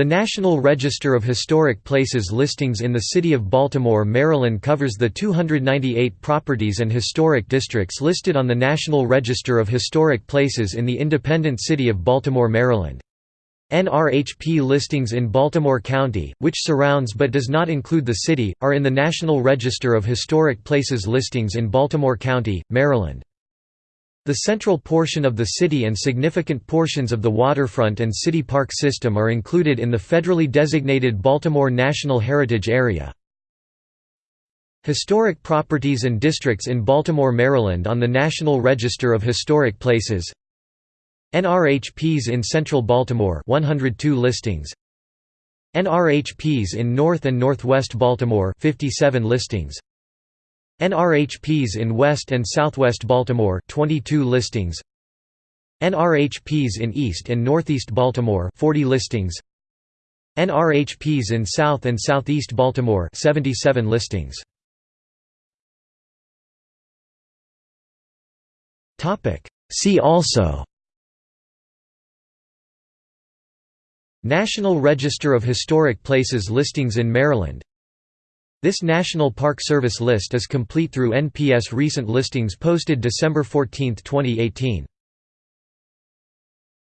The National Register of Historic Places listings in the city of Baltimore, Maryland covers the 298 properties and historic districts listed on the National Register of Historic Places in the independent city of Baltimore, Maryland. NRHP listings in Baltimore County, which surrounds but does not include the city, are in the National Register of Historic Places listings in Baltimore County, Maryland. The central portion of the city and significant portions of the waterfront and city park system are included in the federally designated Baltimore National Heritage Area. Historic properties and districts in Baltimore, Maryland on the National Register of Historic Places. NRHPs in Central Baltimore 102 listings. NRHPs in North and Northwest Baltimore 57 listings NRHPs in West and Southwest Baltimore 22 listings. NRHPs in East and Northeast Baltimore 40 listings. NRHPs in South and Southeast Baltimore 77 listings. Topic. See also National Register of Historic Places listings in Maryland this National Park Service list is complete through NPS recent listings posted December 14, 2018.